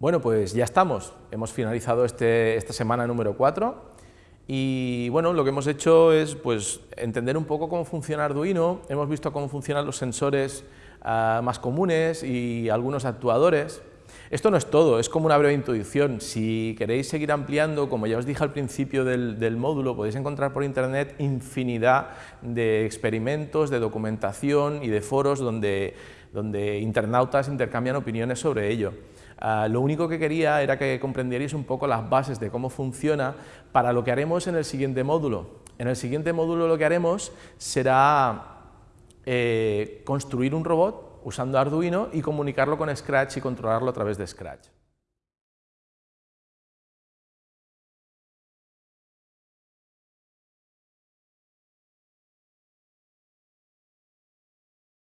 Bueno, pues ya estamos. Hemos finalizado este, esta semana número 4 y bueno, lo que hemos hecho es pues, entender un poco cómo funciona Arduino, hemos visto cómo funcionan los sensores ah, más comunes y algunos actuadores. Esto no es todo, es como una breve introducción. Si queréis seguir ampliando, como ya os dije al principio del, del módulo, podéis encontrar por internet infinidad de experimentos, de documentación y de foros donde, donde internautas intercambian opiniones sobre ello. Ah, lo único que quería era que comprendierais un poco las bases de cómo funciona para lo que haremos en el siguiente módulo. En el siguiente módulo lo que haremos será eh, construir un robot usando Arduino y comunicarlo con Scratch y controlarlo a través de Scratch.